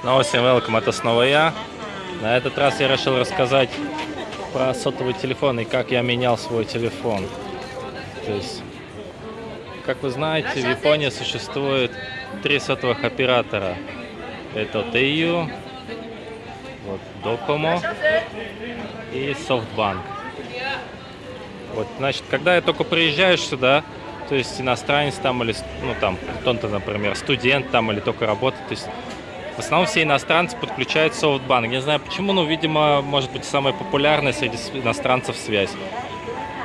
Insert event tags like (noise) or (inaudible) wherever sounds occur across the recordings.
Снова всем welcome, это снова я. На этот раз я решил рассказать про сотовый телефон и как я менял свой телефон. То есть, как вы знаете, в Японии существует три сотовых оператора. Это TU, вот, Docomo и SoftBank. Вот, значит, когда я только приезжаешь сюда, то есть иностранец там или, ну там, кто-то, например, студент там или только работает, то есть в основном все иностранцы подключают SoftBank. Не знаю почему, но, видимо, может быть самая популярная среди иностранцев связь.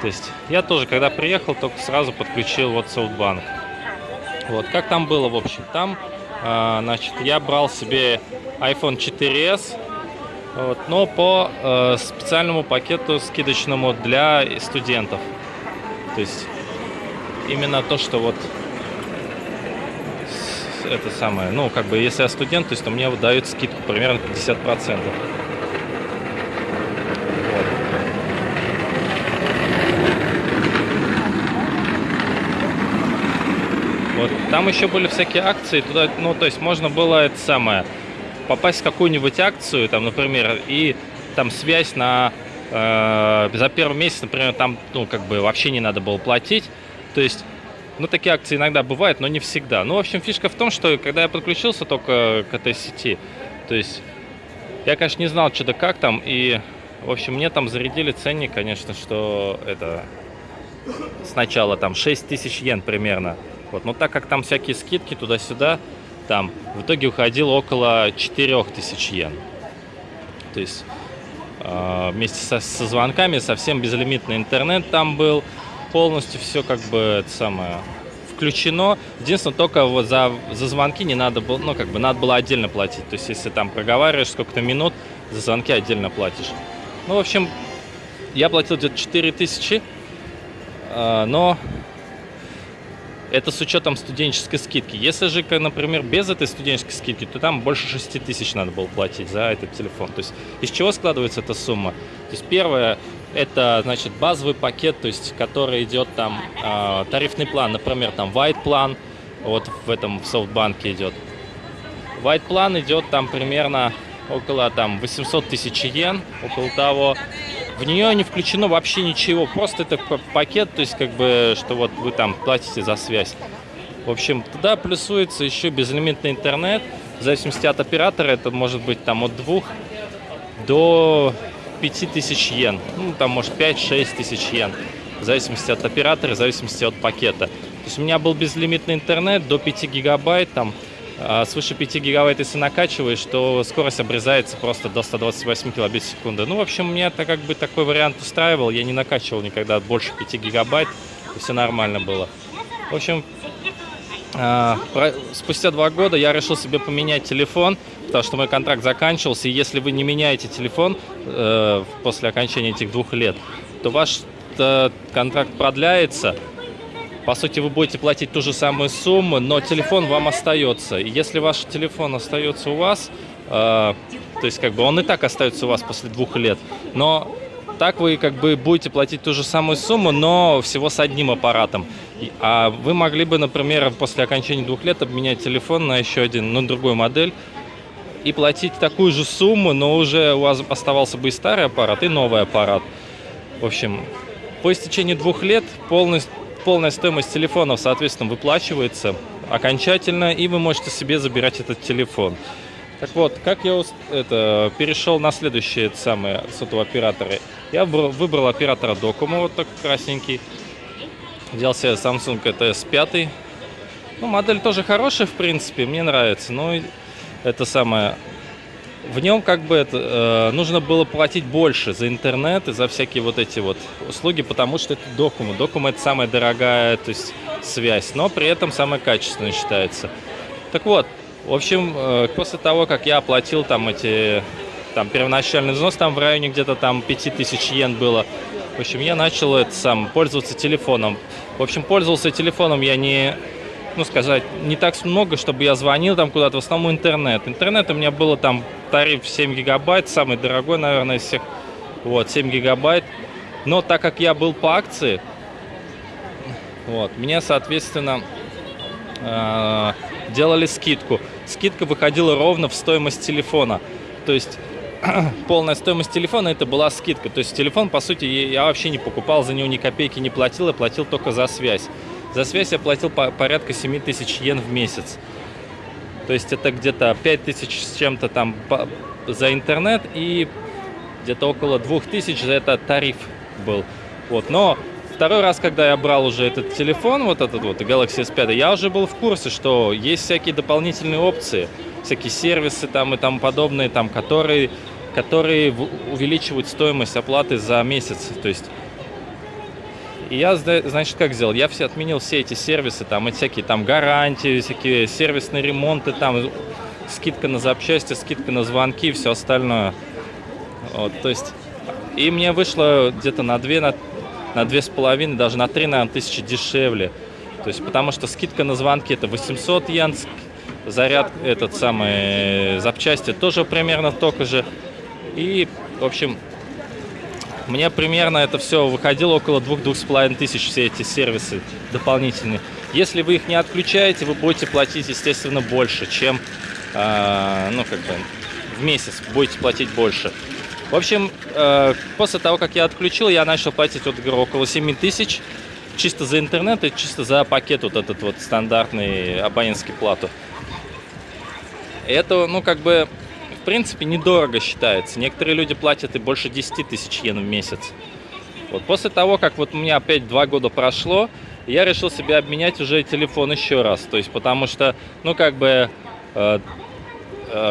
То есть я тоже, когда приехал, только сразу подключил вот SoftBank. Вот, как там было, в общем, там, э, значит, я брал себе iPhone 4s, вот, но по э, специальному пакету скидочному для студентов. То есть именно то, что вот это самое, ну, как бы, если я студент, то есть то мне дают скидку примерно 50%. Вот. Там еще были всякие акции, туда, ну, то есть можно было это самое, попасть в какую-нибудь акцию, там, например, и там связь на, э, за первый месяц, например, там, ну, как бы вообще не надо было платить, то есть ну, такие акции иногда бывают, но не всегда. Ну, в общем, фишка в том, что когда я подключился только к этой сети, то есть я, конечно, не знал, что да как там, и, в общем, мне там зарядили ценник, конечно, что это сначала там 6 тысяч йен примерно. Вот, но так как там всякие скидки туда-сюда, там в итоге уходило около 4 тысяч йен. То есть э, вместе со, со звонками совсем безлимитный интернет там был, полностью все как бы это самое включено. Единственное, только вот за, за звонки не надо было, ну, как бы надо было отдельно платить. То есть, если там проговариваешь сколько-то минут, за звонки отдельно платишь. Ну, в общем, я платил где-то 4 тысячи, э, но это с учетом студенческой скидки. Если же, например, без этой студенческой скидки, то там больше 6 тысяч надо было платить за этот телефон. То есть из чего складывается эта сумма? То есть первое, это, значит, базовый пакет, то есть, который идет там, э, тарифный план, например, там, white план, вот в этом, в софтбанке идет. White план идет там примерно около там 800 тысяч йен, около того. В нее не включено вообще ничего, просто это пакет, то есть как бы, что вот вы там платите за связь. В общем, туда плюсуется еще безлимитный интернет, в зависимости от оператора, это может быть там от двух до 5000 йен. Ну, там, может, 5-6 тысяч йен. В зависимости от оператора, в зависимости от пакета. То есть у меня был безлимитный интернет до 5 гигабайт. Там, а свыше 5 гигабайт, если накачиваешь, то скорость обрезается просто до 128 килобит в секунду. Ну, в общем, меня это как бы такой вариант устраивал. Я не накачивал никогда больше 5 гигабайт. Все нормально было. В общем, спустя два года я решил себе поменять телефон, потому что мой контракт заканчивался, и если вы не меняете телефон э, после окончания этих двух лет, то ваш э, контракт продляется. По сути, вы будете платить ту же самую сумму, но телефон вам остается. И если ваш телефон остается у вас, э, то есть как бы он и так остается у вас после двух лет, но так вы как бы будете платить ту же самую сумму, но всего с одним аппаратом. А вы могли бы, например, после окончания двух лет обменять телефон на еще один, на другую модель, и платить такую же сумму, но уже у вас оставался бы и старый аппарат, и новый аппарат. В общем, по истечении двух лет полностью, полная стоимость телефонов, соответственно, выплачивается окончательно, и вы можете себе забирать этот телефон. Так вот, как я это, перешел на следующие самые сотовые операторы. Я выбрал оператора Docomo, вот такой красненький. Взял себе Samsung ETS 5. Ну, модель тоже хорошая, в принципе, мне нравится. Но это самое... В нем как бы это, э, нужно было платить больше за интернет и за всякие вот эти вот услуги, потому что это Docomo. Docomo это самая дорогая то есть, связь, но при этом самая качественная считается. Так вот, в общем, э, после того, как я оплатил там эти, там первоначальный взнос, там в районе где-то там 5000 йен было, в общем, я начал это сам пользоваться телефоном. В общем, пользовался телефоном я не, ну сказать, не так много, чтобы я звонил там куда-то, в основном интернет. Интернет у меня было там тариф 7 гигабайт, самый дорогой, наверное, из всех, вот, 7 гигабайт. Но так как я был по акции, вот, мне, соответственно, э, делали скидку. скидка выходила ровно в стоимость телефона. То есть (clears throat) полная стоимость телефона это была скидка. То есть телефон, по сути, я вообще не покупал за него ни копейки, не платил, я платил только за связь. За связь я платил по порядка 7 тысяч йен в месяц. То есть это где-то 5 тысяч с чем-то там за интернет и где-то около 2000 за это тариф был. Вот, но второй раз, когда я брал уже этот телефон, вот этот вот Galaxy S5, я уже был в курсе, что есть всякие дополнительные опции, всякие сервисы там и тому подобные, там, которые, которые увеличивают стоимость оплаты за месяц. То есть и я, значит, как сделал? Я все отменил все эти сервисы, там, и всякие там гарантии, всякие сервисные ремонты, там, скидка на запчасти, скидка на звонки все остальное. Вот, то есть, и мне вышло где-то на 2, на, на 2,5, даже на 3, наверное, тысячи дешевле. То есть, потому что скидка на звонки это 800 йен, заряд этот самый, запчасти тоже примерно только же. И, в общем, мне примерно это все выходило около 2-2,5 тысяч, все эти сервисы дополнительные. Если вы их не отключаете, вы будете платить, естественно, больше, чем, э, ну, как бы, в месяц будете платить больше. В общем, э, после того, как я отключил, я начал платить, вот, говорю, около 7 тысяч, чисто за интернет и чисто за пакет вот этот вот стандартный абонентский плату. Это, ну, как бы, в принципе, недорого считается. Некоторые люди платят и больше 10 тысяч йен в месяц. Вот после того, как вот у меня опять два года прошло, я решил себе обменять уже телефон еще раз. То есть, потому что, ну, как бы, э,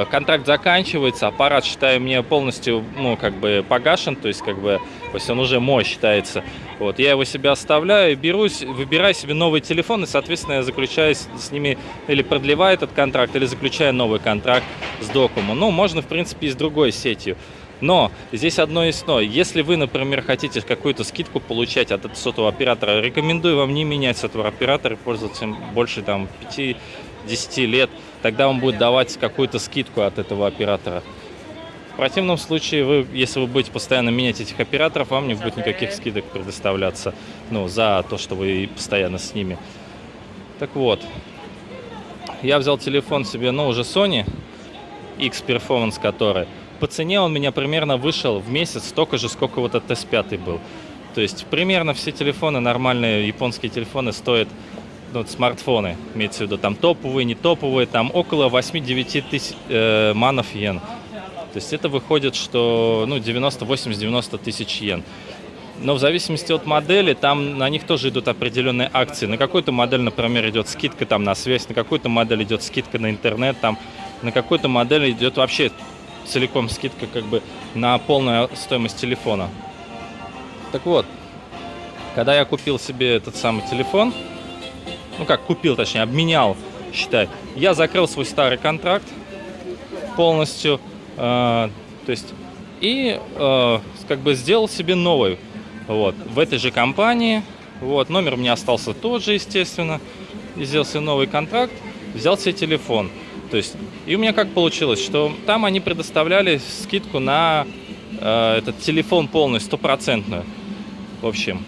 контракт заканчивается, аппарат, считаю, мне полностью, ну, как бы погашен, то есть, как бы, то есть он уже мой считается. Вот, я его себе оставляю, берусь, выбираю себе новый телефон, и, соответственно, я заключаю с ними, или продлеваю этот контракт, или заключаю новый контракт с Докуму. Ну, можно, в принципе, и с другой сетью. Но здесь одно есть но. Если вы, например, хотите какую-то скидку получать от сотового оператора, рекомендую вам не менять сотового оператора и пользоваться им больше там 5-10 лет тогда он будет давать какую-то скидку от этого оператора. В противном случае, вы, если вы будете постоянно менять этих операторов, вам не будет никаких скидок предоставляться ну, за то, что вы постоянно с ними. Так вот, я взял телефон себе, ну, уже Sony X Performance, который. По цене он меня примерно вышел в месяц столько же, сколько вот этот S5 был. То есть примерно все телефоны, нормальные японские телефоны стоят ну, смартфоны, имеется в виду, там топовые, не топовые, там около 8-9 тысяч э, манов йен. То есть это выходит, что ну, 90, 80-90 тысяч йен. Но в зависимости от модели, там на них тоже идут определенные акции. На какую-то модель, например, идет скидка там на связь, на какую-то модель идет скидка на интернет, там, на какую-то модель идет вообще целиком скидка как бы на полную стоимость телефона. Так вот, когда я купил себе этот самый телефон, ну как купил, точнее, обменял, считай. Я закрыл свой старый контракт полностью, э, то есть, и э, как бы сделал себе новый, вот, в этой же компании, вот, номер у меня остался тот же, естественно, и сделал себе новый контракт, взял себе телефон, то есть, и у меня как получилось, что там они предоставляли скидку на э, этот телефон полный, стопроцентную, в общем,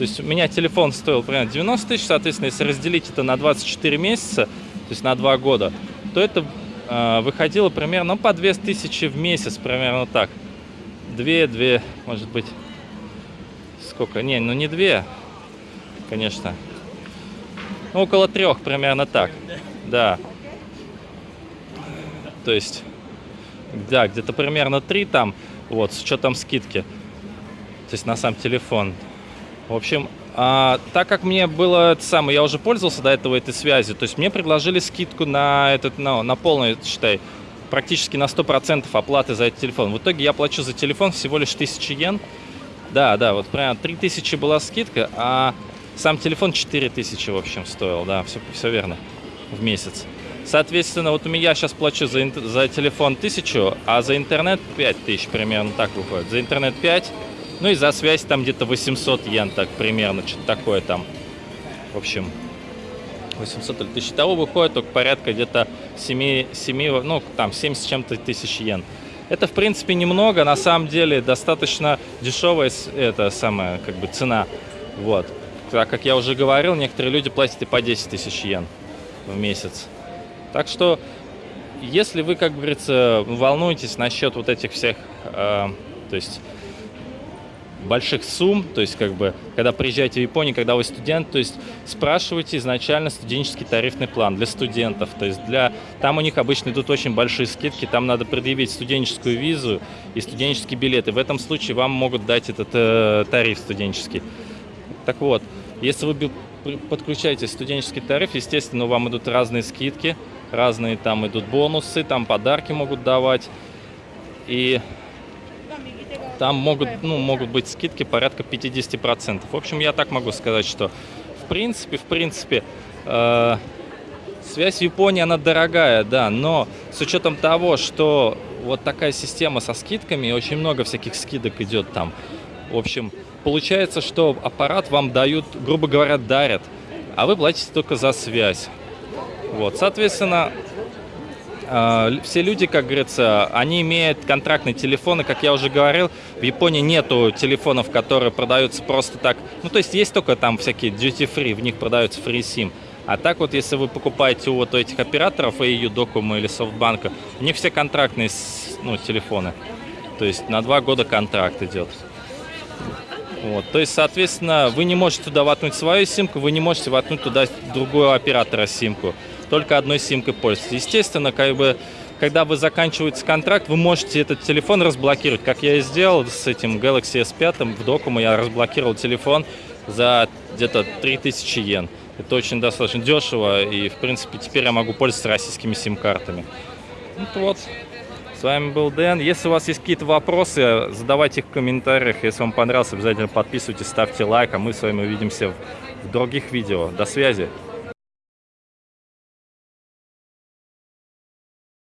то есть у меня телефон стоил примерно 90 тысяч, соответственно, если разделить это на 24 месяца, то есть на 2 года, то это э, выходило примерно ну, по 2000 в месяц, примерно так. 2, 2, может быть, сколько? Не, ну не 2, конечно. Ну, около трех примерно так, да. То есть, да, где-то примерно 3 там, вот, с учетом скидки. То есть на сам телефон. В общем, а, так как мне было это самое, я уже пользовался до этого этой связью, то есть мне предложили скидку на этот, на, на полный, считай, практически на 100% оплаты за этот телефон. В итоге я плачу за телефон всего лишь 1000 йен. Да, да, вот прям 3000 была скидка, а сам телефон 4000, в общем, стоил, да, все, все верно, в месяц. Соответственно, вот у меня сейчас плачу за, за телефон 1000, а за интернет 5000 примерно так выходит. За интернет 5, ну и за связь там где-то 800 йен, так примерно, что-то такое там. В общем, 800 или 1000. Того выходит только порядка где-то 7, 7, ну там 7 с чем-то тысяч йен. Это, в принципе, немного, на самом деле достаточно дешевая это самая, как бы, цена. Вот. Так как я уже говорил, некоторые люди платят и по 10 тысяч йен в месяц. Так что если вы, как говорится, волнуетесь насчет вот этих всех, э, то есть больших сумм, то есть как бы, когда приезжаете в Японию, когда вы студент, то есть спрашивайте изначально студенческий тарифный план для студентов, то есть для, там у них обычно идут очень большие скидки, там надо предъявить студенческую визу и студенческие билеты, в этом случае вам могут дать этот э, тариф студенческий. Так вот, если вы подключаете студенческий тариф, естественно, вам идут разные скидки, разные там идут бонусы, там подарки могут давать, и там могут, ну, могут быть скидки порядка 50%. В общем, я так могу сказать, что в принципе, в принципе, э, связь в Японии, она дорогая, да, но с учетом того, что вот такая система со скидками, очень много всяких скидок идет там. В общем, получается, что аппарат вам дают, грубо говоря, дарят, а вы платите только за связь. Вот, соответственно, все люди, как говорится, они имеют контрактные телефоны, как я уже говорил, в Японии нету телефонов, которые продаются просто так. Ну, то есть есть только там всякие duty-free, в них продаются free SIM. А так вот, если вы покупаете у вот этих операторов, AU, Docomo или Softbank, у них все контрактные ну, телефоны. То есть на два года контракт идет. Вот, то есть, соответственно, вы не можете туда воткнуть свою симку, вы не можете воткнуть туда другого оператора симку только одной симкой пользоваться. Естественно, как бы, когда вы заканчиваете контракт, вы можете этот телефон разблокировать, как я и сделал с этим Galaxy S5 в Docomo, я разблокировал телефон за где-то 3000 йен. Это очень достаточно дешево, и, в принципе, теперь я могу пользоваться российскими сим-картами. Ну вот, с вами был Дэн. Если у вас есть какие-то вопросы, задавайте их в комментариях. Если вам понравилось, обязательно подписывайтесь, ставьте лайк, а мы с вами увидимся в других видео. До связи!